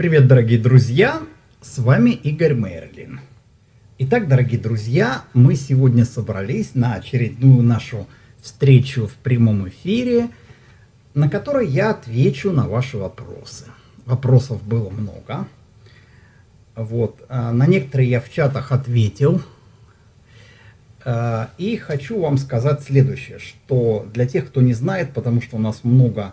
Привет, дорогие друзья! С вами Игорь Мерлин. Итак, дорогие друзья, мы сегодня собрались на очередную нашу встречу в прямом эфире, на которой я отвечу на ваши вопросы. Вопросов было много. Вот. А на некоторые я в чатах ответил. А, и хочу вам сказать следующее, что для тех, кто не знает, потому что у нас много,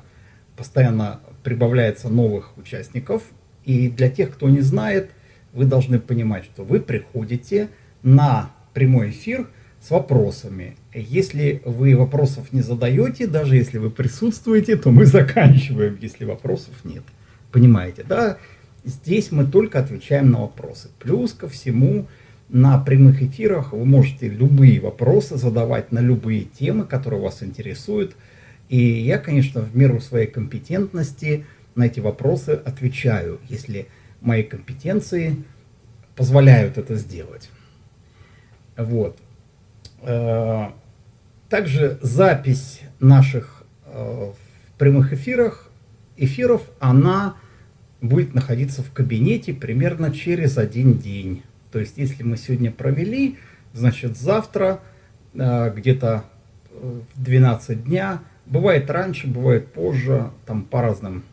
постоянно прибавляется новых участников – и для тех, кто не знает, вы должны понимать, что вы приходите на прямой эфир с вопросами. Если вы вопросов не задаете, даже если вы присутствуете, то мы заканчиваем, если вопросов нет. Понимаете, да? Здесь мы только отвечаем на вопросы. Плюс ко всему, на прямых эфирах вы можете любые вопросы задавать на любые темы, которые вас интересуют. И я, конечно, в меру своей компетентности – на эти вопросы отвечаю, если мои компетенции позволяют это сделать. Вот. Э, также запись наших э, прямых эфирах, эфиров, она будет находиться в кабинете примерно через один день. То есть, если мы сегодня провели, значит, завтра э, где-то в 12 дня, бывает раньше, бывает позже, там по разным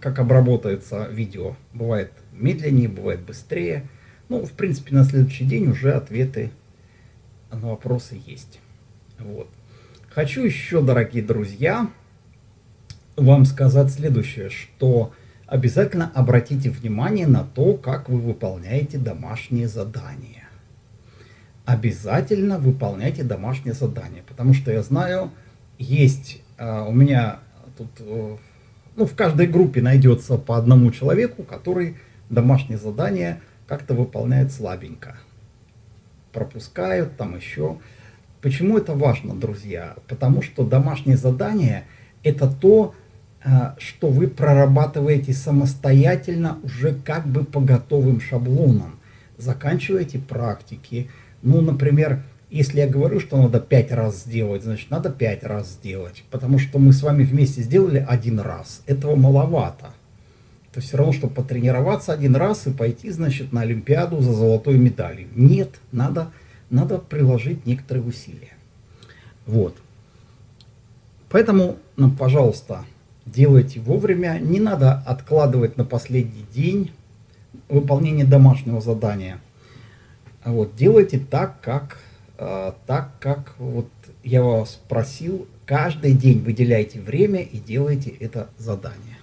как обработается видео. Бывает медленнее, бывает быстрее. Ну, в принципе, на следующий день уже ответы на вопросы есть. Вот. Хочу еще, дорогие друзья, вам сказать следующее, что обязательно обратите внимание на то, как вы выполняете домашние задания. Обязательно выполняйте домашние задания, потому что я знаю, есть э, у меня тут э, ну, в каждой группе найдется по одному человеку, который домашнее задание как-то выполняет слабенько. Пропускают там еще. Почему это важно, друзья? Потому что домашнее задание это то, э, что вы прорабатываете самостоятельно уже как бы по готовым шаблонам. Заканчиваете практики. Ну, например, если я говорю, что надо пять раз сделать, значит надо пять раз сделать. Потому что мы с вами вместе сделали один раз. Этого маловато. Это все равно, чтобы потренироваться один раз и пойти, значит, на Олимпиаду за золотой медалью. Нет, надо, надо приложить некоторые усилия. Вот. Поэтому, ну, пожалуйста, делайте вовремя. Не надо откладывать на последний день выполнение домашнего задания. Вот, делайте так, как так как вот я вас просил, каждый день выделяйте время и делайте это задание.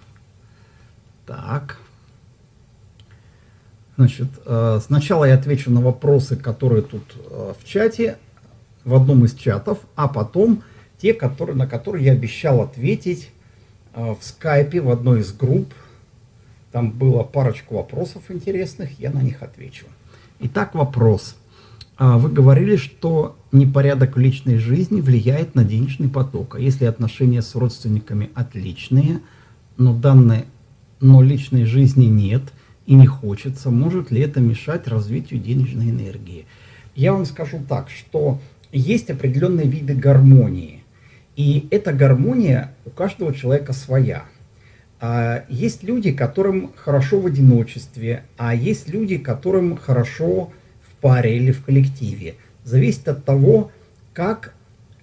Так. Значит, э, сначала я отвечу на вопросы, которые тут э, в чате, в одном из чатов, а потом те, которые, на которые я обещал ответить в скайпе в одной из групп. Там было парочку вопросов интересных, я на них отвечу. Итак, вопрос. А вы говорили, что непорядок в личной жизни влияет на денежный поток. А если отношения с родственниками отличные, но данной, но личной жизни нет и не хочется, может ли это мешать развитию денежной энергии? Я вам скажу так, что есть определенные виды гармонии. И эта гармония у каждого человека своя. А есть люди, которым хорошо в одиночестве, а есть люди, которым хорошо паре или в коллективе. Зависит от того, как,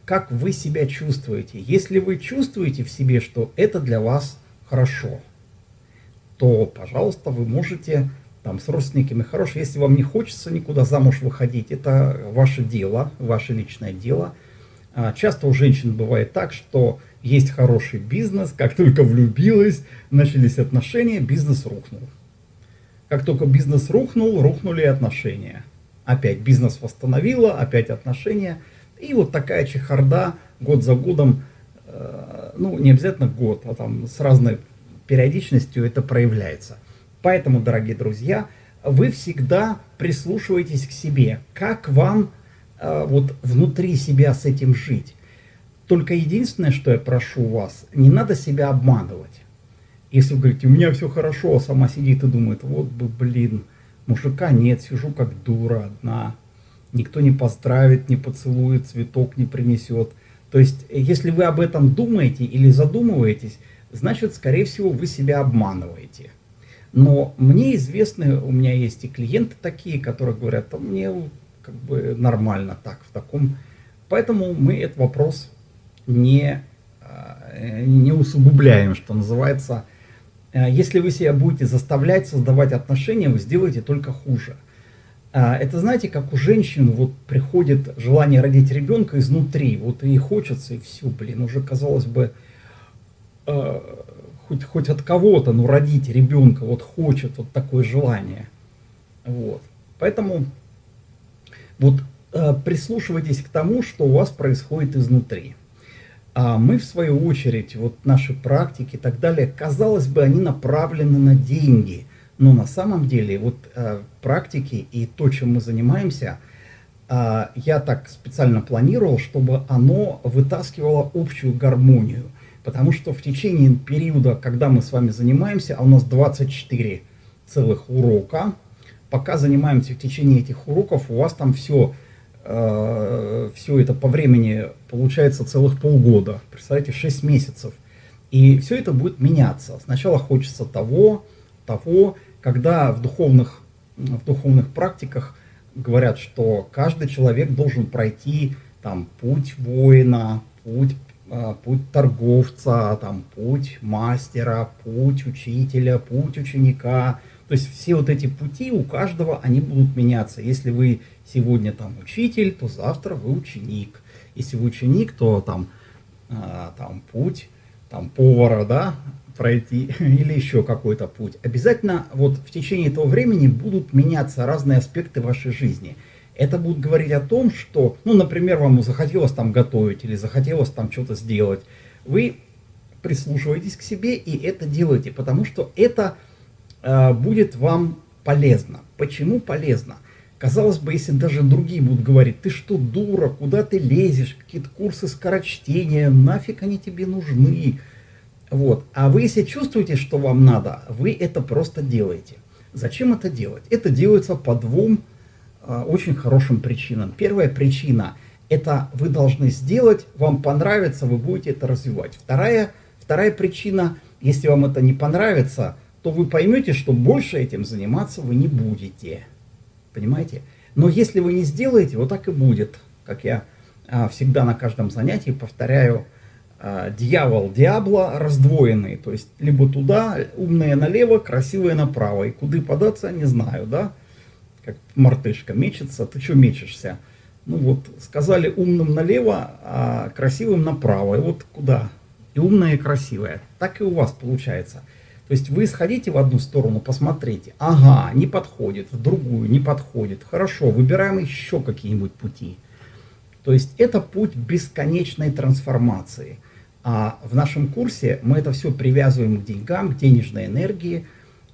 как вы себя чувствуете. Если вы чувствуете в себе, что это для вас хорошо, то, пожалуйста, вы можете там с родственниками хорошо. Если вам не хочется никуда замуж выходить, это ваше дело, ваше личное дело. А, часто у женщин бывает так, что есть хороший бизнес, как только влюбилась, начались отношения, бизнес рухнул. Как только бизнес рухнул, рухнули отношения опять бизнес восстановила, опять отношения. И вот такая чехарда год за годом, э, ну не обязательно год, а там с разной периодичностью это проявляется. Поэтому, дорогие друзья, вы всегда прислушиваетесь к себе, как вам э, вот внутри себя с этим жить. Только единственное, что я прошу вас, не надо себя обманывать. Если вы говорите, у меня все хорошо, а сама сидит и думает, вот бы, блин, Мужика нет, сижу как дура одна. Никто не поздравит, не поцелует, цветок не принесет. То есть, если вы об этом думаете или задумываетесь, значит, скорее всего, вы себя обманываете. Но мне известны, у меня есть и клиенты такие, которые говорят, а мне как бы нормально так, в таком. Поэтому мы этот вопрос не, э, не усугубляем, что называется. Э, если вы себя будете заставлять создавать отношения, вы сделаете только хуже. Э, это знаете, как у женщин вот приходит желание родить ребенка изнутри, вот и хочется, и все, блин, уже казалось бы, хоть, хоть от кого-то, но родить ребенка вот хочет вот такое желание. Вот. Поэтому вот прислушивайтесь к тому, что у вас происходит изнутри. А мы, в свою очередь, вот наши практики и так далее, казалось бы, они направлены на деньги. Но на самом деле вот э, практики и то, чем мы занимаемся, э, я так специально планировал, чтобы оно вытаскивало общую гармонию. Потому что в течение периода, когда мы с вами занимаемся, а у нас 24 целых урока, пока занимаемся в течение этих уроков, у вас там все все это по времени получается целых полгода. Представляете, 6 месяцев. И все это будет меняться. Сначала хочется того, того, когда в духовных, в духовных практиках говорят, что каждый человек должен пройти там путь воина, путь, э, путь торговца, там, путь мастера, путь учителя, путь ученика. То есть все вот эти пути у каждого, они будут меняться. Если вы сегодня там учитель, то завтра вы ученик. Если вы ученик, то там, а, там путь, там повара, да, пройти или еще какой-то путь. Обязательно вот в течение этого времени будут меняться разные аспекты вашей жизни. Это будет говорить о том, что, ну, например, вам захотелось там готовить или захотелось там что-то сделать. Вы прислушиваетесь к себе и это делаете, потому что это будет вам полезно. Почему полезно? Казалось бы, если даже другие будут говорить, ты что, дура, куда ты лезешь, какие-то курсы скорочтения, нафиг они тебе нужны. Вот. А вы, если чувствуете, что вам надо, вы это просто делаете. Зачем это делать? Это делается по двум э, очень хорошим причинам. Первая причина – это вы должны сделать, вам понравится, вы будете это развивать. Вторая, вторая причина – если вам это не понравится, то вы поймете, что больше этим заниматься вы не будете. Понимаете? Но если вы не сделаете, вот так и будет. Как я а, всегда на каждом занятии повторяю, а, дьявол, диабло раздвоенный. То есть, либо туда, умные налево, красивые направо. И куда податься, не знаю, да? Как мартышка мечется, ты что мечешься? Ну вот, сказали умным налево, а красивым направо. И вот куда? И умное, и красивое. Так и у вас получается. То есть вы сходите в одну сторону, посмотрите, ага, не подходит, в другую не подходит, хорошо, выбираем еще какие-нибудь пути. То есть это путь бесконечной трансформации. А в нашем курсе мы это все привязываем к деньгам, к денежной энергии.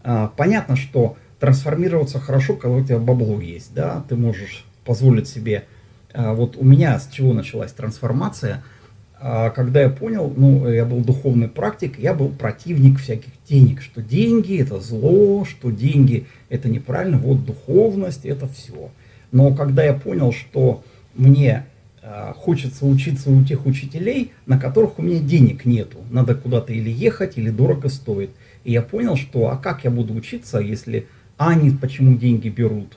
А, понятно, что трансформироваться хорошо, когда у тебя бабло есть, да, ты можешь позволить себе. А, вот у меня с чего началась трансформация – когда я понял, ну, я был духовный практик, я был противник всяких денег, что деньги это зло, что деньги это неправильно, вот духовность это все. Но когда я понял, что мне э, хочется учиться у тех учителей, на которых у меня денег нету, надо куда-то или ехать, или дорого стоит. И я понял, что а как я буду учиться, если а они почему деньги берут?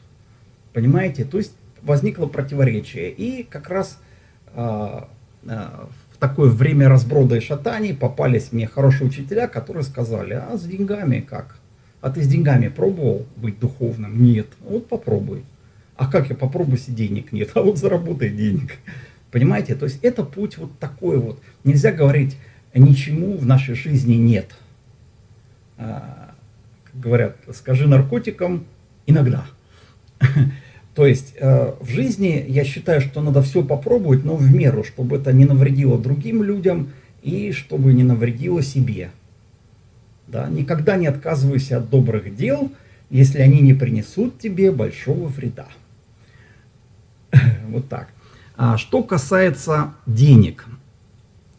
Понимаете? То есть возникло противоречие. И как раз э, э, такое время разброда и шатаний попались мне хорошие учителя, которые сказали, а с деньгами как? А ты с деньгами пробовал быть духовным? Нет. Вот попробуй. А как я попробую, если денег нет? А вот заработай денег. Понимаете? То есть это путь вот такой вот. Нельзя говорить, ничему в нашей жизни нет. А, как говорят, скажи наркотикам иногда. То есть э, в жизни я считаю, что надо все попробовать, но в меру, чтобы это не навредило другим людям и чтобы не навредило себе. Да? Никогда не отказывайся от добрых дел, если они не принесут тебе большого вреда. Вот так. А что касается денег,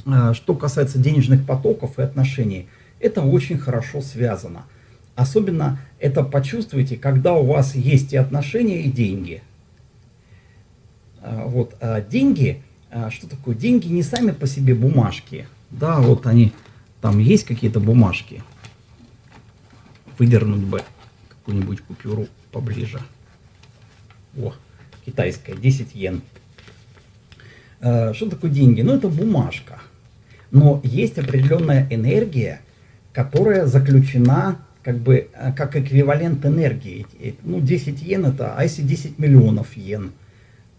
а, что касается денежных потоков и отношений, это очень хорошо связано. Особенно это почувствуйте, когда у вас есть и отношения, и деньги. А, вот, а деньги, а что такое? Деньги не сами по себе бумажки. Да, вот они, там есть какие-то бумажки. выдернуть бы какую-нибудь купюру поближе. О, китайская, 10 йен. Э, что такое деньги? Ну, это бумажка. Но есть определенная энергия, которая заключена как бы э, как эквивалент энергии. Ну, 10 йен это, а если 10 миллионов йен?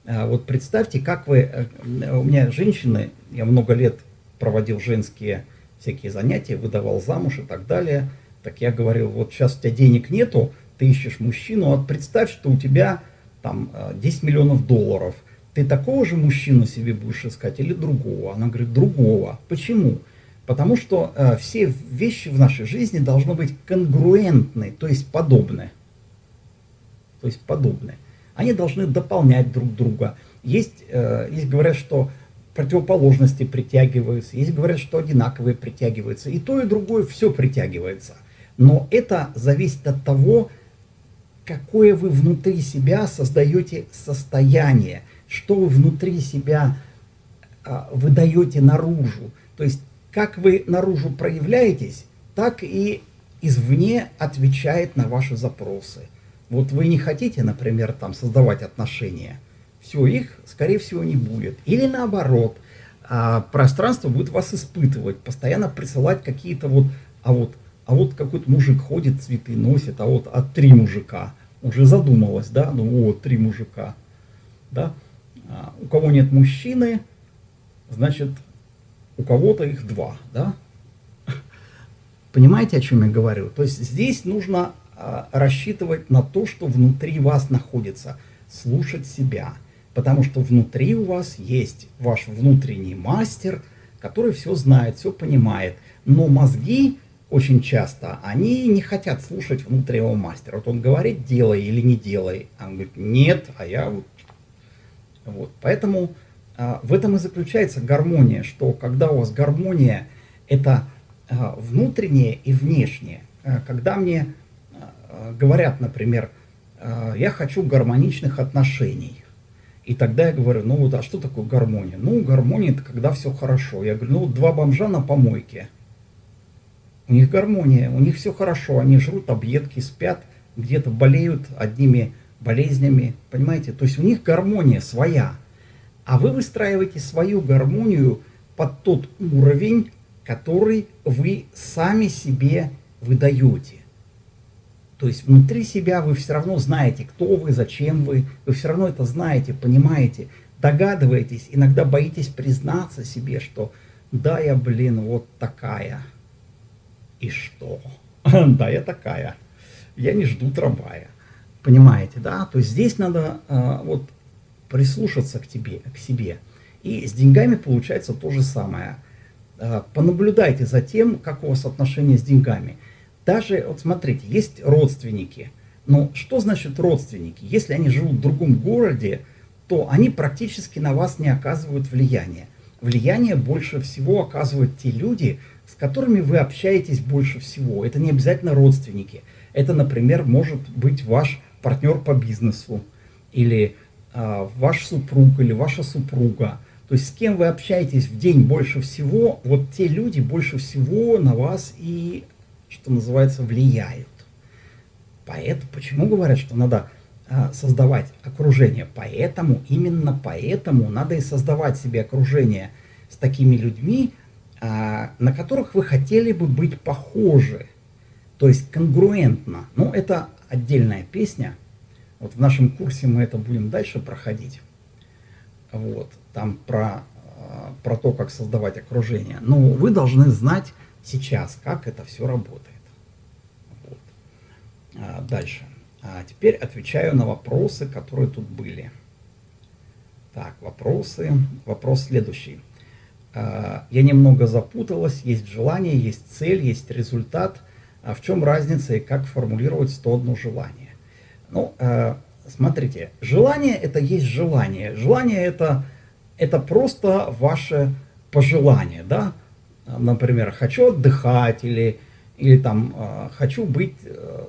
Э, вот представьте, как вы, у меня женщины, я много лет проводил женские всякие занятия, выдавал замуж и так далее. Так я говорил, вот сейчас у тебя денег нету, ты ищешь мужчину, вот представь, что у тебя там 10 миллионов долларов – ты такого же мужчину себе будешь искать или другого? Она говорит, другого. Почему? Потому что э, все вещи в нашей жизни должны быть конгруентны, то есть подобны. То есть подобны. Они должны дополнять друг друга. Есть, э, есть говорят, что противоположности притягиваются, есть говорят, что одинаковые притягиваются. И то, и другое все притягивается. Но это зависит от того, какое вы внутри себя создаете состояние что вы внутри себя а, выдаете наружу. То есть, как вы наружу проявляетесь, так и извне отвечает на ваши запросы. Вот вы не хотите, например, там создавать отношения, все, их, скорее всего, не будет. Или наоборот, а, пространство будет вас испытывать, постоянно присылать какие-то вот, а вот, а вот какой-то мужик ходит, цветы носит, а вот а три мужика. Уже задумалась, да, ну вот, три мужика, да. А, у кого нет мужчины, значит, у кого-то их два, да? Понимаете, о чем я говорю? То есть здесь нужно а, рассчитывать на то, что внутри вас находится, слушать себя. Потому что внутри у вас есть ваш внутренний мастер, который все знает, все понимает. Но мозги очень часто, они не хотят слушать внутреннего мастера. Вот он говорит, делай или не делай. А он говорит, нет, а я вот вот. Поэтому в этом и заключается гармония, что когда у вас гармония, это а, внутреннее и внешнее. А, когда мне а, говорят, например, а, я хочу гармоничных отношений, и тогда я говорю, ну вот, а что такое гармония? Ну, гармония это когда все хорошо. Я говорю, ну два бомжа на помойке, у них гармония, у них все хорошо, они жрут объедки, спят, где-то болеют одними болезнями, понимаете? То есть у них гармония своя, а вы выстраиваете свою гармонию под тот уровень, который вы сами себе выдаете. То есть внутри себя вы все равно знаете, кто вы, зачем вы, вы все равно это знаете, понимаете, догадываетесь, иногда боитесь признаться себе, что да, я, блин, вот такая. И что? Да, я такая. Я не жду трамвая. Понимаете, да? То есть здесь надо э, вот прислушаться к тебе, к себе. И с деньгами получается то же самое. Э, понаблюдайте за тем, как у вас отношения с деньгами. Даже, вот смотрите, есть родственники. Но что значит родственники? Если они живут в другом городе, то они практически на вас не оказывают влияния. Влияние больше всего оказывают те люди, с которыми вы общаетесь больше всего. Это не обязательно родственники. Это, например, может быть ваш партнер по бизнесу, или ваш супруг, или ваша супруга. То есть с кем вы общаетесь в день больше всего, вот те люди больше всего на вас и, что называется, влияют. Поэтому, почему говорят, что надо а, создавать окружение? Поэтому, именно поэтому надо и создавать себе окружение с такими людьми, а, на которых вы хотели бы быть похожи. То есть конгруентно. Ну, это отдельная песня. Вот в нашем курсе мы это будем дальше проходить. Вот, там про, а, про то, как создавать окружение. Но вы должны знать сейчас, как это все работает. Вот. А дальше. А теперь отвечаю на вопросы, которые тут были. Так, вопросы. Вопрос следующий. А, я немного запуталась. Есть желание, есть цель, есть результат – а в чем разница и как формулировать 101 желание? Ну, э, смотрите, желание это есть желание. Желание это, это просто ваше пожелание, да? Например, хочу отдыхать или, или там э, хочу быть э,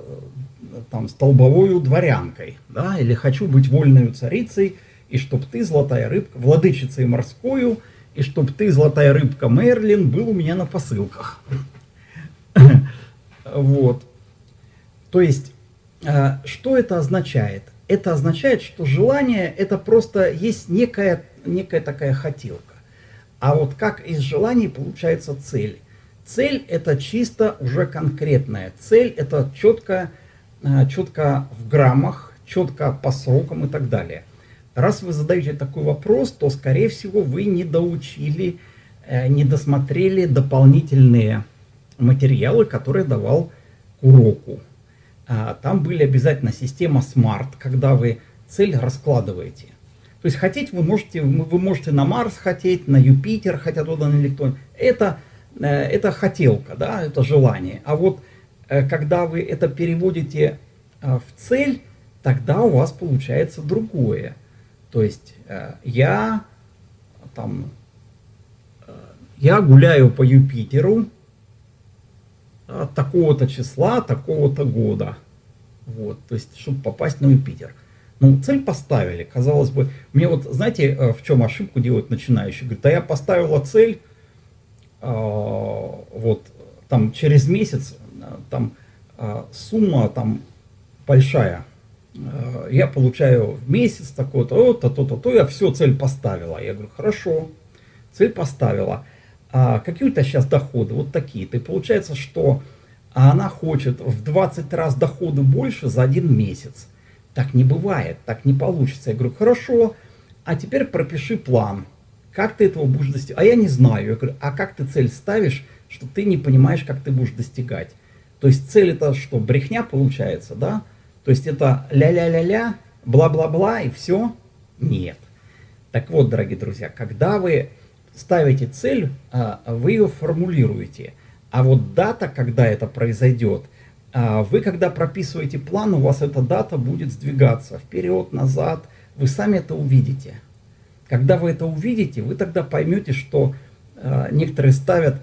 там столбовой дворянкой, да? Или хочу быть вольной царицей, и чтоб ты, золотая рыбка, владычицей морскую, и чтоб ты, золотая рыбка Мерлин, был у меня на посылках. Вот. То есть, что это означает? Это означает, что желание это просто есть некая, некая такая хотелка. А вот как из желаний получается цель? Цель это чисто уже конкретная. Цель это четко, э, четко в граммах, четко по срокам и так далее. Раз вы задаете такой вопрос, то, скорее всего, вы не доучили, э, не досмотрели дополнительные материалы, которые давал к уроку. А, там были обязательно система SMART, когда вы цель раскладываете. То есть хотеть вы можете, вы можете на Марс хотеть, на Юпитер, хотя туда на электрон. Это, э, это хотелка, да, это желание. А вот э, когда вы это переводите в цель, тогда у вас получается другое. То есть э, я там э, я гуляю по Юпитеру такого-то числа, такого-то года. Вот, то есть, чтобы попасть на Юпитер. Ну, цель поставили, казалось бы. Мне вот, знаете, э, в чем ошибку делают начинающие? Говорят, да я поставила цель, э, вот, там, через месяц, там, э, сумма, там, большая, Э, я получаю в месяц такое-то, то, то, то, то, я все, цель поставила. Я говорю, хорошо, цель поставила. А какие у тебя сейчас доходы? Вот такие. И получается, что она хочет в 20 раз доходы больше за один месяц. Так не бывает, так не получится. Я говорю, хорошо, а теперь пропиши план. Как ты этого будешь достигать? А я не знаю. Я говорю, а как ты цель ставишь, что ты не понимаешь, как ты будешь достигать? То есть цель это что, брехня получается, да? То есть это ля-ля-ля-ля, бла-бла-бла и все? Нет. Так вот, дорогие друзья, когда вы ставите цель, а, вы ее формулируете. А вот дата, когда это произойдет, а, вы когда прописываете план, у вас эта дата будет сдвигаться вперед, назад. Вы сами это увидите. Когда вы это увидите, вы тогда поймете, что а, некоторые ставят,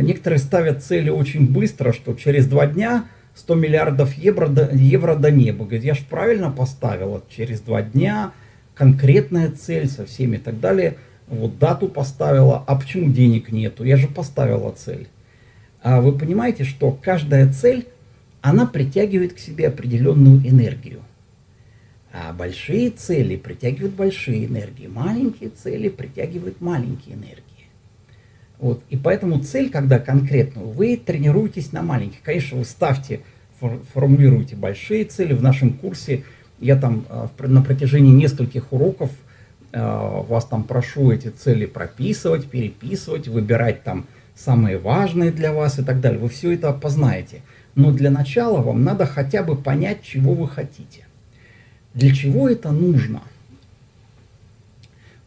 некоторые ставят цели очень быстро, что через два дня 100 миллиардов евро до, евро до неба. Говорит, я же правильно поставила через два дня, конкретная цель со всеми и так далее. Вот дату поставила, а почему денег нету? Я же поставила цель. А вы понимаете, что каждая цель, она притягивает к себе определенную энергию. А большие цели притягивают большие энергии, маленькие цели притягивают маленькие энергии. Вот. И поэтому цель, когда конкретную, вы тренируетесь на маленьких. Конечно, вы ставьте, формулируете большие цели. В нашем курсе я там а, на протяжении нескольких уроков вас там прошу эти цели прописывать, переписывать, выбирать там самые важные для вас и так далее. Вы все это познаете. Но для начала вам надо хотя бы понять, чего вы хотите. Для чего это нужно?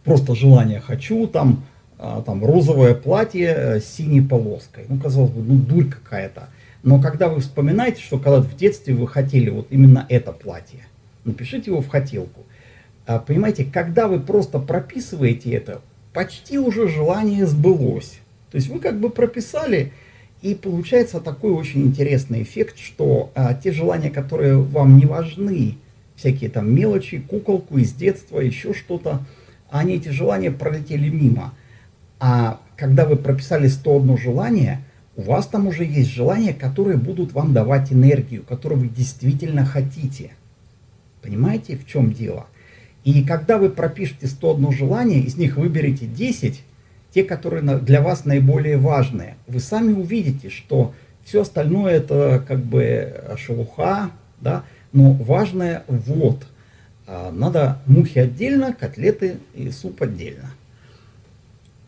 Просто желание «хочу», там а, там розовое платье э, с синей полоской. Ну, казалось бы, ну, дурь какая-то. Но когда вы вспоминаете, что когда в детстве вы хотели вот именно это платье, напишите его в хотелку. А, понимаете, когда вы просто прописываете это, почти уже желание сбылось. То есть вы как бы прописали, и получается такой очень интересный эффект, что а, те желания, которые вам не важны, всякие там мелочи, куколку из детства, еще что-то, они эти желания пролетели мимо. А когда вы прописали 101 желание, у вас там уже есть желания, которые будут вам давать энергию, которые вы действительно хотите. Понимаете, в чем дело? И когда вы пропишете 101 желание, из них выберете 10, те, которые для вас наиболее важные, вы сами увидите, что все остальное это как бы шелуха, да, но важное вот. А, надо мухи отдельно, котлеты и суп отдельно.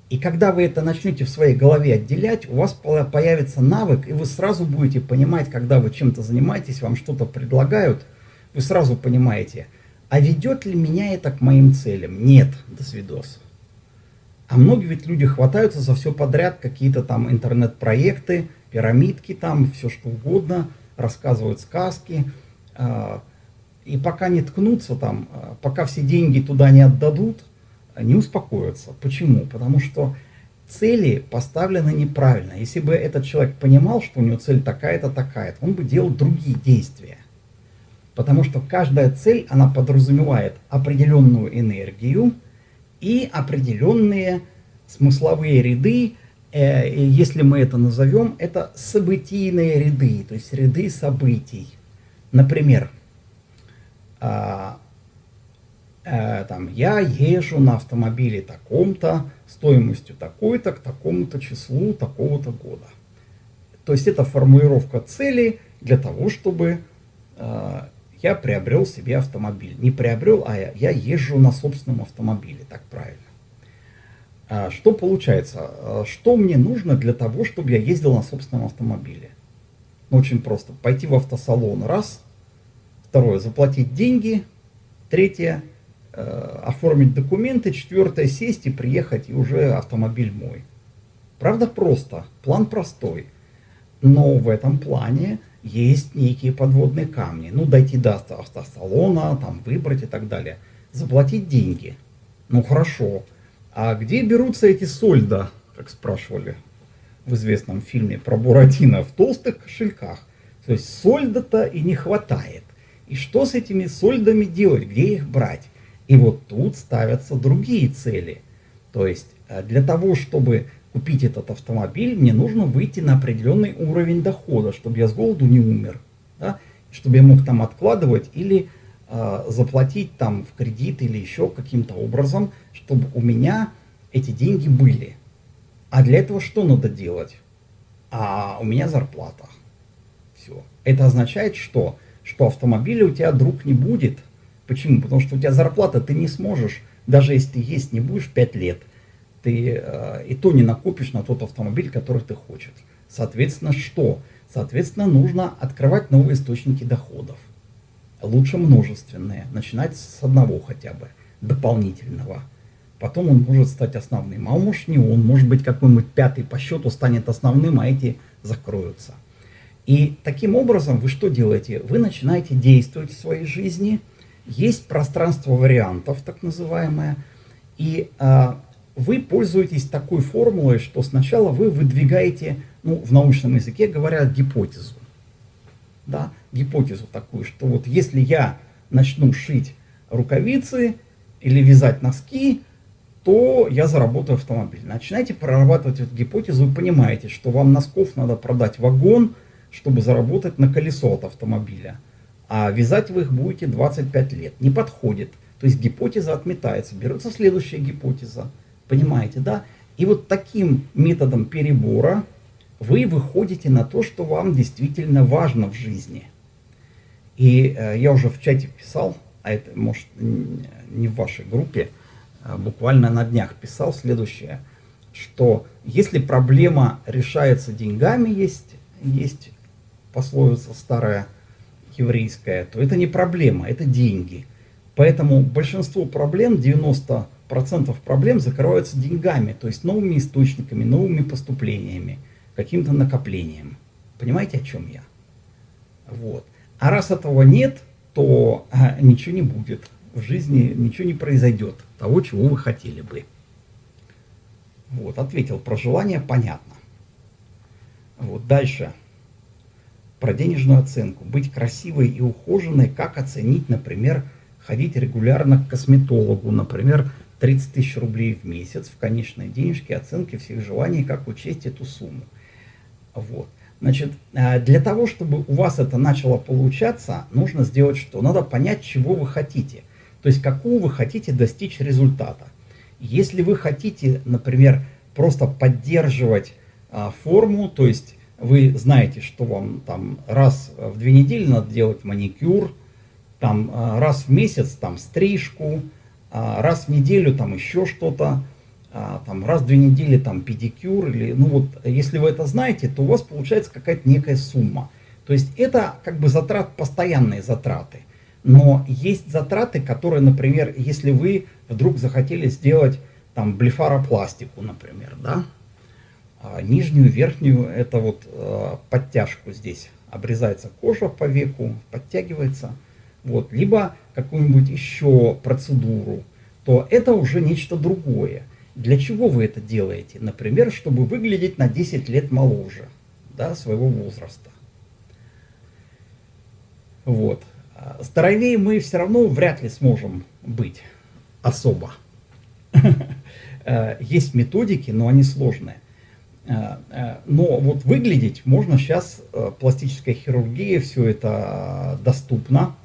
И когда вы это начнете в своей голове отделять, у вас появится навык, и вы сразу будете понимать, когда вы чем-то занимаетесь, вам что-то предлагают, вы сразу понимаете, а ведет ли меня это к моим целям? Нет, до свидос. А многие ведь люди хватаются за все подряд, какие-то там интернет-проекты, пирамидки там, все что угодно, рассказывают сказки. А, и пока не ткнутся там, а, пока все деньги туда не отдадут, не успокоятся. Почему? Потому что цели поставлены неправильно. Если бы этот человек понимал, что у него цель такая-то, такая-то, он бы делал другие действия. Потому что каждая цель, она подразумевает определенную энергию и определенные смысловые ряды, э, если мы это назовем, это событийные ряды, то есть ряды событий. например, а, а, там, я езжу на автомобиле таком-то, стоимостью такой-то, к такому-то числу, такого-то года. То есть это формулировка цели для того, чтобы э, я приобрел себе автомобиль. Не приобрел, а я, езжу на собственном автомобиле, так правильно. А что получается? А что мне нужно для того, чтобы я ездил на собственном автомобиле? Ну, очень просто. Пойти в автосалон, раз. Второе, заплатить деньги. Третье, э, оформить документы. Четвертое, сесть и приехать, и уже автомобиль мой. Правда, просто. План простой. Но в этом плане есть некие подводные камни. Ну, дойти до автосалона, там, выбрать и так далее. Заплатить деньги. Ну, хорошо. А где берутся эти сольда, как спрашивали в известном фильме про Буратино, в толстых кошельках? То есть сольда-то и не хватает. И что с этими сольдами делать, где их брать? И вот тут ставятся другие цели. То есть э, для того, чтобы купить этот автомобиль, мне нужно выйти на определенный уровень дохода, чтобы я с голоду не умер, да? чтобы я мог там откладывать или э, заплатить там в кредит или еще каким-то образом, чтобы у меня эти деньги были. А для этого что надо делать? А у меня зарплата. Все. Это означает что? Что автомобиля у тебя друг не будет. Почему? Потому что у тебя зарплата, ты не сможешь, даже если ты есть не будешь 5 лет, ты э, и то не накопишь на тот автомобиль, который ты хочешь. Соответственно, что? Соответственно, нужно открывать новые источники доходов. Лучше множественные. Начинать с одного хотя бы, дополнительного. Потом он может стать основным. А может не он, может быть какой-нибудь пятый по счету станет основным, а эти закроются. И таким образом вы что делаете? Вы начинаете действовать в своей жизни. Есть пространство вариантов, так называемое. И а, вы пользуетесь такой формулой, что сначала вы выдвигаете, ну, в научном языке говорят, гипотезу. Да, гипотезу такую, что вот если я начну шить рукавицы или вязать носки, то я заработаю автомобиль. Начинайте прорабатывать эту гипотезу и понимаете, что вам носков надо продать вагон, чтобы заработать на колесо от автомобиля. А вязать вы их будете 25 лет. Не подходит. То есть гипотеза отметается. Берется следующая гипотеза. Понимаете, да? И вот таким методом перебора вы выходите на то, что вам действительно важно в жизни. И э, я уже в чате писал, а это может не в вашей группе, а буквально на днях писал следующее, что если проблема решается деньгами, есть, есть пословица старая еврейская, то это не проблема, это деньги. Поэтому большинство проблем, 90 процентов проблем закрываются деньгами, то есть новыми источниками, новыми поступлениями, каким-то накоплением. Понимаете, о чем я? Вот. А раз этого нет, то а, ничего не будет. В жизни ничего не произойдет того, чего вы хотели бы. Вот, ответил про желание, понятно. Вот, дальше. Про денежную оценку. Быть красивой и ухоженной, как оценить, например, ходить регулярно к косметологу, например, 30 тысяч рублей в месяц в конечной денежке, оценки всех желаний, как учесть эту сумму. Вот. Значит, э, для того, чтобы у вас это начало получаться, нужно сделать что? Надо понять, чего вы хотите. То есть, какого вы хотите достичь результата. Если вы хотите, например, просто поддерживать а, форму, то есть вы знаете, что вам там раз в две недели надо делать маникюр, там а, раз в месяц там стрижку, раз в неделю там еще что-то, а, там раз в две недели там педикюр, или, ну вот, если вы это знаете, то у вас получается какая-то некая сумма. То есть это как бы затрат, постоянные затраты. Но есть затраты, которые, например, если вы вдруг захотели сделать там блефаропластику, например, да, а нижнюю, верхнюю, это вот подтяжку здесь, обрезается кожа по веку, подтягивается, вот, либо какую-нибудь еще процедуру, то это уже нечто другое. Для чего вы это делаете? Например, чтобы выглядеть на 10 лет моложе да, своего возраста. Вот. Здоровее мы все равно вряд ли сможем быть особо. Есть методики, но они сложные. Но вот выглядеть можно сейчас, пластическая хирургия, все это доступно.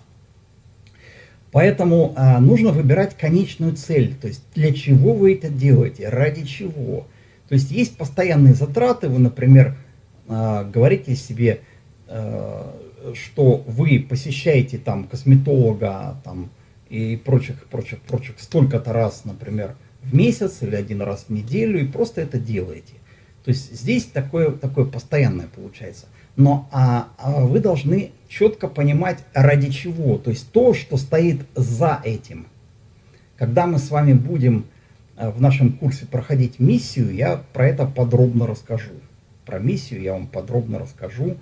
Поэтому нужно выбирать конечную цель, то есть для чего вы это делаете, ради чего. То есть есть постоянные затраты, вы, например, говорите себе, что вы посещаете там косметолога там, и прочих, прочих, прочих столько-то раз, например, в месяц или один раз в неделю, и просто это делаете. То есть здесь такое, такое постоянное получается. Но а, а вы должны четко понимать, ради чего. То есть то, что стоит за этим. Когда мы с вами будем э, в нашем курсе проходить миссию, я про это подробно расскажу. Про миссию я вам подробно расскажу.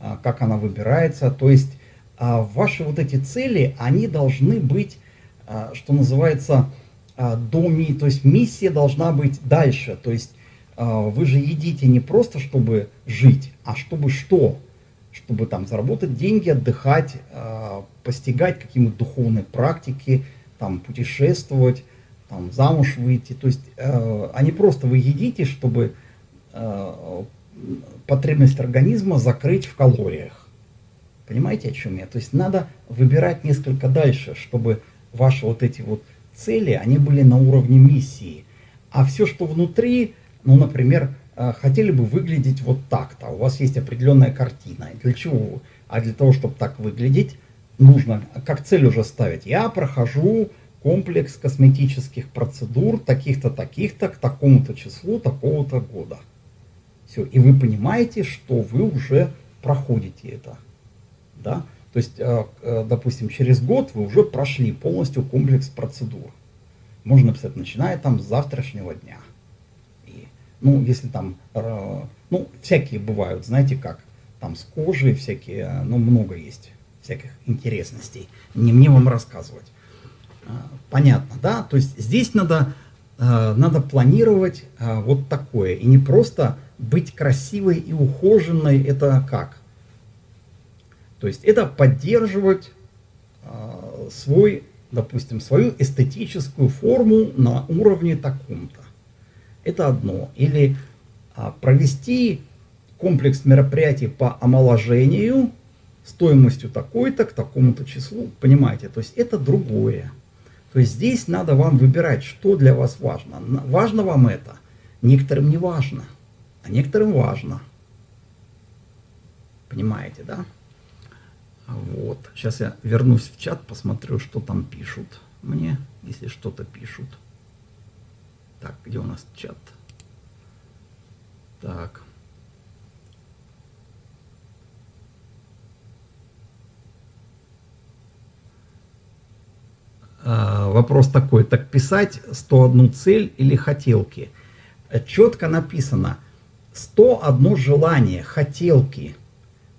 А, как она выбирается. То есть а, ваши вот эти цели, они должны быть, что называется, до ми, то есть миссия должна быть дальше. То есть вы же едите не просто, чтобы жить, а чтобы что? Чтобы там заработать деньги, отдыхать, постигать какие-то духовные практики, там путешествовать, там замуж выйти. То есть, а не просто вы едите, чтобы потребность организма закрыть в калориях. Понимаете, о чем я? То есть надо выбирать несколько дальше, чтобы ваши вот эти вот цели, они были на уровне миссии. А все, что внутри, ну, например, э, хотели бы выглядеть вот так-то. У вас есть определенная картина. Для чего? А для того, чтобы так выглядеть, нужно, как цель уже ставить. Я прохожу комплекс косметических процедур таких-то, таких-то, к такому-то числу, такого-то года. Все, и вы понимаете, что вы уже проходите это. Да? То есть, э, э, допустим, через год вы уже прошли полностью комплекс процедур. Можно написать, начиная там с завтрашнего дня. Ну, если там, э, ну, всякие бывают, знаете как, там с кожей всякие, ну, много есть всяких интересностей. Не мне вам рассказывать. Понятно, да? То есть здесь надо, надо планировать вот такое. И не просто быть красивой и ухоженной это как? То есть это поддерживать э, свой, допустим, свою эстетическую форму на уровне таком-то. Это одно. Или э, провести комплекс мероприятий по омоложению стоимостью такой-то к такому-то числу. Понимаете? То есть это другое. То есть здесь надо вам выбирать, что для вас важно. Важно вам это, некоторым не важно а некоторым важно. Понимаете, да? Вот. Сейчас я вернусь в чат, посмотрю, что там пишут мне, если что-то пишут. Так, где у нас чат? Так. А, вопрос такой, так писать 101 цель или хотелки? Четко написано – 101 желание, хотелки.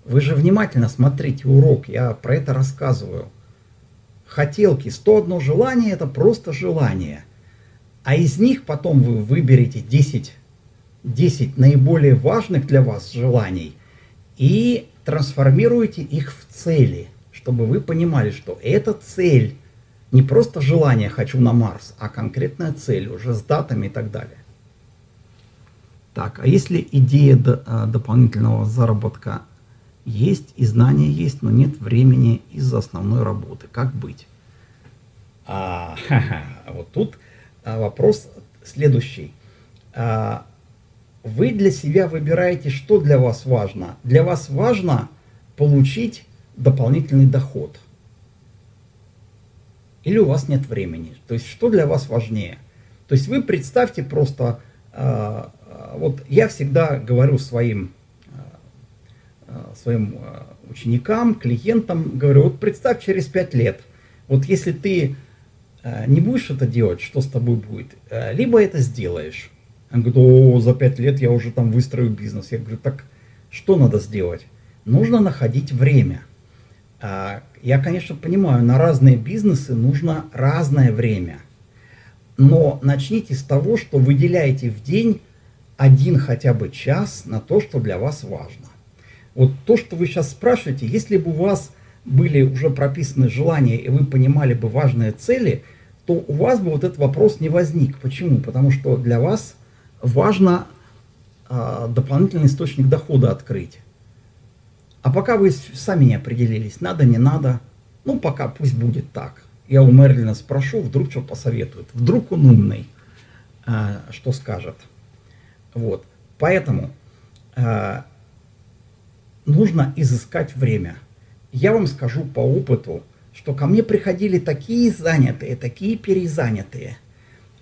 Вы же внимательно смотрите урок, я про это рассказываю. Хотелки, 101 желание – это просто желание. А из них потом вы выберете 10, 10 наиболее важных для вас желаний и трансформируете их в цели, чтобы вы понимали, что эта цель не просто желание «хочу на Марс», а конкретная цель уже с датами и так далее. Так, а если идея а, дополнительного заработка есть и знания есть, но нет времени из-за основной работы, как быть? А, ха -ха, вот тут вопрос следующий. А, вы для себя выбираете, что для вас важно. Для вас важно получить дополнительный доход. Или у вас нет времени. То есть, что для вас важнее? То есть, вы представьте просто а, вот я всегда говорю своим, своим ученикам, клиентам, говорю, вот представь через пять лет, вот если ты не будешь это делать, что с тобой будет? Либо это сделаешь. Он говорит, о, за пять лет я уже там выстрою бизнес. Я говорю, так что надо сделать? Нужно находить время. Я, конечно, понимаю, на разные бизнесы нужно разное время. Но начните с того, что выделяете в день один хотя бы час на то, что для вас важно. Вот то, что вы сейчас спрашиваете, если бы у вас были уже прописаны желания, и вы понимали бы важные цели, то у вас бы вот этот вопрос не возник. Почему? Потому что для вас важно а, дополнительный источник дохода открыть. А пока вы сами не определились, надо, не надо, ну пока пусть будет так. Я у Мерлина спрошу, вдруг что посоветует. Вдруг он умный, а, что скажет. Вот. Поэтому а, нужно изыскать время. Я вам скажу по опыту, что ко мне приходили такие занятые, такие перезанятые.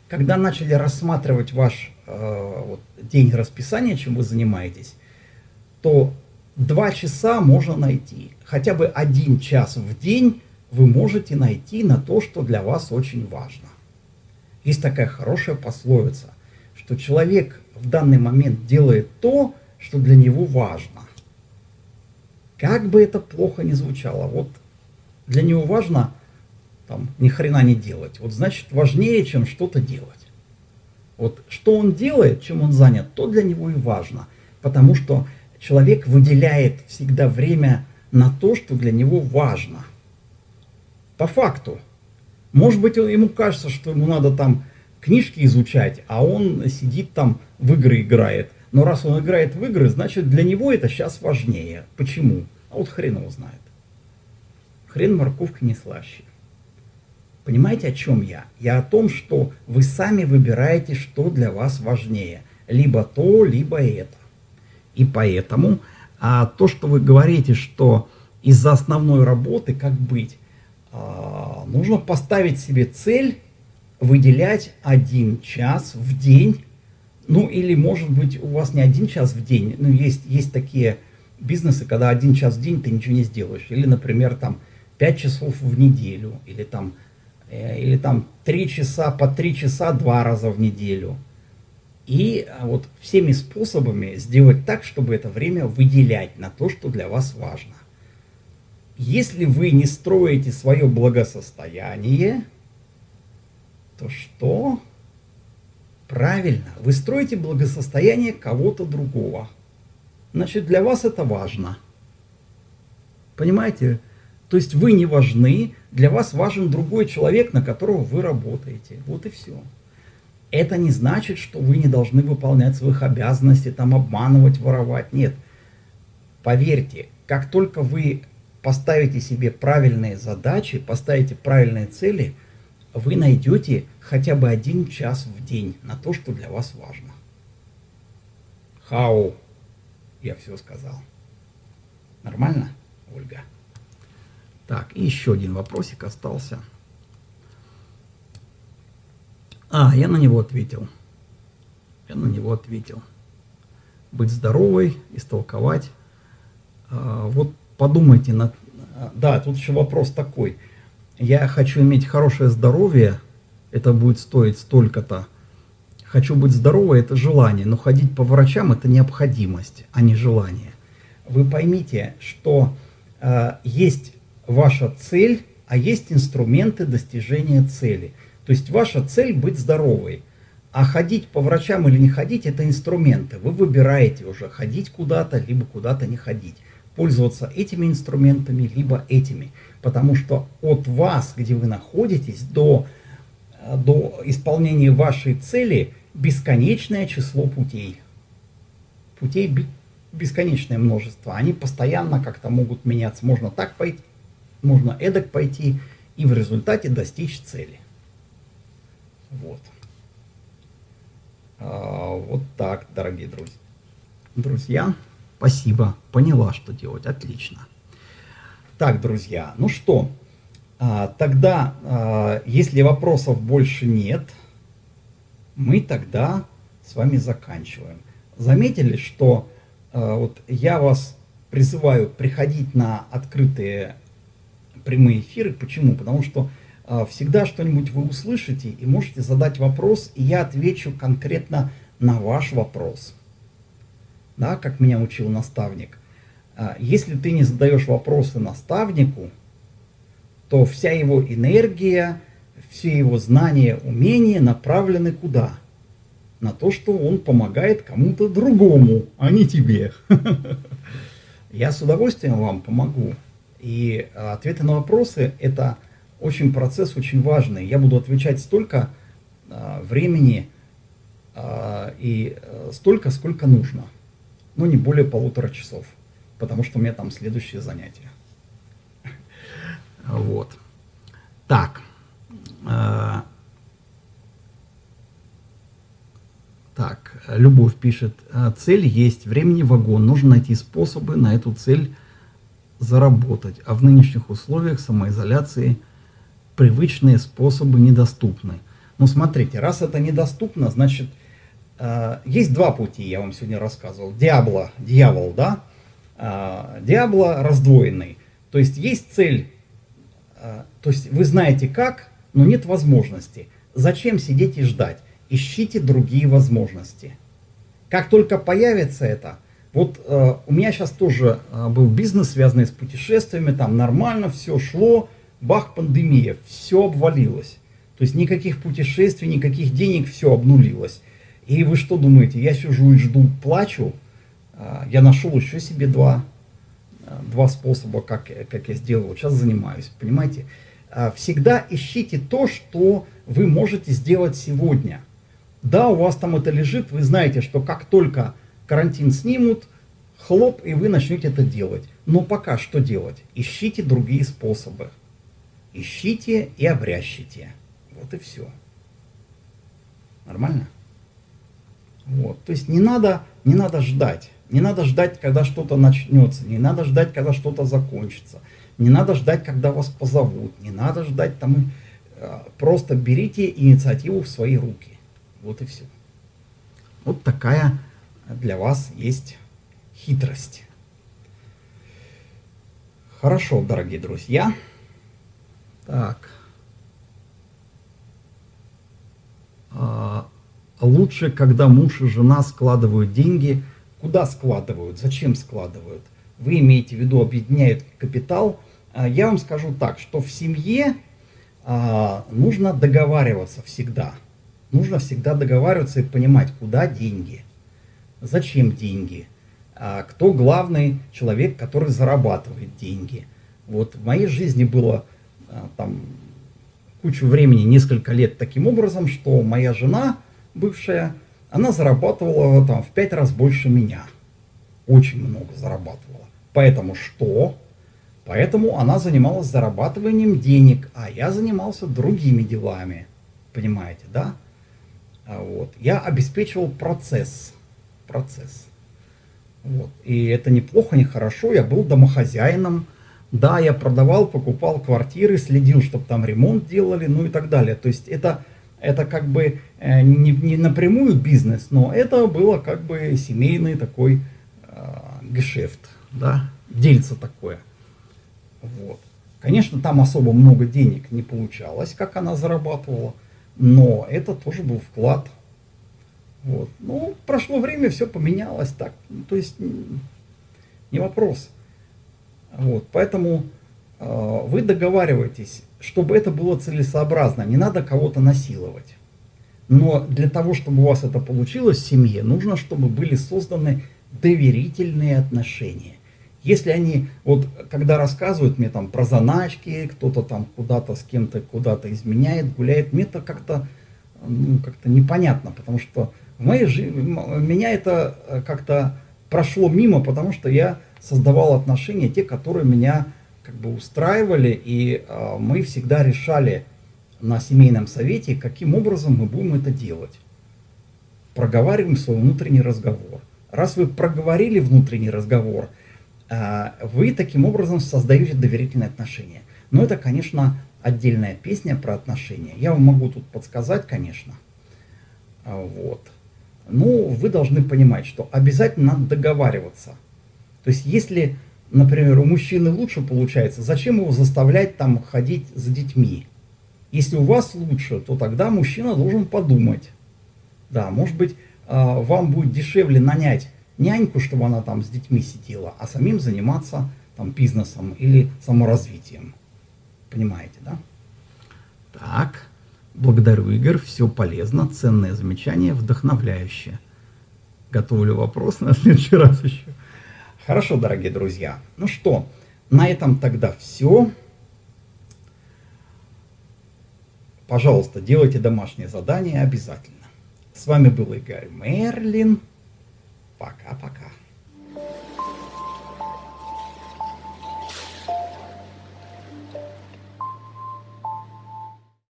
Когда начали рассматривать ваш э, вот, день расписания, чем вы занимаетесь, то два часа можно найти. Хотя бы один час в день вы можете найти на то, что для вас очень важно. Есть такая хорошая пословица, что человек в данный момент делает то, что для него важно. Как бы это плохо ни звучало, вот для него важно там, ни хрена не делать. Вот значит важнее, чем что-то делать. Вот что он делает, чем он занят, то для него и важно. Потому что человек выделяет всегда время на то, что для него важно. По факту. Может быть, ему кажется, что ему надо там книжки изучать, а он сидит там в игры играет. Но раз он играет в игры, значит для него это сейчас важнее. Почему? А вот хрен его знает. Хрен морковка не слаще. Понимаете, о чем я? Я о том, что вы сами выбираете, что для вас важнее. Либо то, либо это. И поэтому а, то, что вы говорите, что из-за основной работы, как быть, а, нужно поставить себе цель выделять один час в день. Ну или может быть у вас не один час в день, ну есть, есть такие бизнесы, когда один час в день ты ничего не сделаешь. Или, например, там 5 часов в неделю, или там, э, или там 3 часа, по 3 часа два раза в неделю. И а, вот всеми способами сделать так, чтобы это время выделять на то, что для вас важно. Если вы не строите свое благосостояние, то что? Правильно, вы строите благосостояние кого-то другого. Значит, для вас это важно. Понимаете? То есть вы не важны, для вас важен другой человек, на которого вы работаете. Вот и все. Это не значит, что вы не должны выполнять своих обязанностей, там обманывать, воровать. Нет. Поверьте, как только вы поставите себе правильные задачи, поставите правильные цели, вы найдете хотя бы один час в день на то, что для вас важно. Хау, я все сказал. Нормально, Ольга? Так, и еще один вопросик остался. А, я на него ответил. Я на него ответил. Быть здоровой, истолковать. А, вот подумайте над... Да, тут еще вопрос такой. Я хочу иметь хорошее здоровье, это будет стоить столько-то. Хочу быть здоровой, это желание, но ходить по врачам это необходимость, а не желание. Вы поймите, что э, есть ваша цель, а есть инструменты достижения цели. То есть ваша цель быть здоровой. А ходить по врачам или не ходить, это инструменты. Вы выбираете уже ходить куда-то, либо куда-то не ходить. Пользоваться этими инструментами, либо этими. Потому что от вас, где вы находитесь, до, до исполнения вашей цели бесконечное число путей. Путей бесконечное множество. Они постоянно как-то могут меняться. Можно так пойти, можно эдак пойти и в результате достичь цели. Вот. А, вот так, дорогие друзья. Друзья, спасибо. Поняла, что делать. Отлично. Так, друзья, ну что, а, тогда, а, если вопросов больше нет, мы тогда с вами заканчиваем. Заметили, что а, вот я вас призываю приходить на открытые прямые эфиры. Почему? Потому что всегда что-нибудь вы услышите и можете задать вопрос, и я отвечу конкретно на ваш вопрос. Да, как меня учил наставник. Э, если ты не задаешь вопросы наставнику, то вся его энергия, все его знания, умения направлены куда? На то, что он помогает кому-то другому, а не тебе. Я с удовольствием вам помогу. И а, ответы на вопросы – это очень процесс очень важный. Я буду отвечать столько а, времени, а, и э, столько, сколько нужно. Но не более полутора часов, потому что у меня там следующее занятие. Вот. Так. А, так, Любовь пишет, «А, цель есть, времени вагон, нужно найти способы на эту цель заработать, а в нынешних условиях самоизоляции привычные способы недоступны. Ну смотрите, раз это недоступно, значит, э, есть два пути, я вам сегодня рассказывал. Диабло, дьявол, да? Э, Диабло раздвоенный. То есть есть цель, э, то есть вы знаете как, но нет возможности. Зачем сидеть и ждать? Ищите другие возможности. Как только появится это, вот э, у меня сейчас тоже э, был бизнес, связанный с путешествиями, там нормально все шло, бах, пандемия, все обвалилось. То есть никаких путешествий, никаких денег, все обнулилось. И вы что думаете, я сижу и жду, плачу? Э, я нашел еще себе два, э, два способа, как, как я сделал. Сейчас занимаюсь, понимаете? Э, всегда ищите то, что вы можете сделать сегодня. Да, у вас там это лежит, вы знаете, что как только карантин снимут, хлоп, и вы начнете это делать. Но пока что делать? Ищите другие способы. Ищите и обрящите. Вот и все. Нормально? Вот. То есть не надо, не надо ждать. Не надо ждать, когда что-то начнется. Не надо ждать, когда что-то закончится. Не надо ждать, когда вас позовут. Не надо ждать там. Э, просто берите инициативу в свои руки. Вот и все. Вот такая для вас есть хитрость. Хорошо, дорогие друзья. Так. Лучше, когда муж и жена складывают деньги. Куда складывают? Зачем складывают? Вы имеете в виду объединяют капитал. А, я вам скажу так, что в семье а, нужно договариваться всегда. Нужно всегда договариваться и понимать, куда деньги, зачем деньги, а кто главный человек, который зарабатывает деньги. Вот в моей жизни было там кучу времени, несколько лет таким образом, что моя жена бывшая, она зарабатывала там в пять раз больше меня. Очень много зарабатывала. Поэтому что? Поэтому она занималась зарабатыванием денег, а я занимался другими делами. Понимаете, да? А вот. Я обеспечивал процесс. Процесс. Вот. И это неплохо, не хорошо. Я был домохозяином. Да, я продавал, покупал квартиры, следил, чтобы там ремонт делали, ну и так далее. То есть это, это как бы э, не, не напрямую бизнес, но это было как бы семейный такой э, гешефт, да, дельце такое. Вот. Конечно, там особо много денег не получалось, как она зарабатывала. Но это тоже был вклад. Вот. Ну, прошло время, все поменялось так. Ну, то есть, не вопрос. Вот. Поэтому э, вы договариваетесь, чтобы это было целесообразно. Не надо кого-то насиловать. Но для того, чтобы у вас это получилось в семье, нужно, чтобы были созданы доверительные отношения. Если они, вот когда рассказывают мне там про заначки, кто-то там куда-то с кем-то куда-то изменяет, гуляет, мне это как-то ну, как-то непонятно, потому что в моей жизни, меня это э, как-то прошло мимо, потому что я создавал отношения, те, которые меня как бы устраивали, и э, мы всегда решали на семейном совете, каким образом мы будем это делать. Проговариваем свой внутренний разговор. Раз вы проговорили внутренний разговор, а, вы таким образом создаете доверительные отношения. Но это, конечно, отдельная песня про отношения. Я вам могу тут подсказать, конечно. А, вот. Но вы должны понимать, что обязательно надо договариваться. То есть, если, например, у мужчины лучше получается, зачем его заставлять там ходить за детьми? Если у вас лучше, то тогда мужчина должен подумать. Да, может быть, а, вам будет дешевле нанять няньку, чтобы она там с детьми сидела, а самим заниматься там бизнесом или саморазвитием. Понимаете, да? Так, благодарю, Игорь, все полезно, ценное замечание, вдохновляющее. Готовлю вопрос на следующий раз еще. Хорошо, дорогие друзья. Ну что, на этом тогда все. Пожалуйста, делайте домашнее задание обязательно. С вами был Игорь Мерлин. Пока-пока.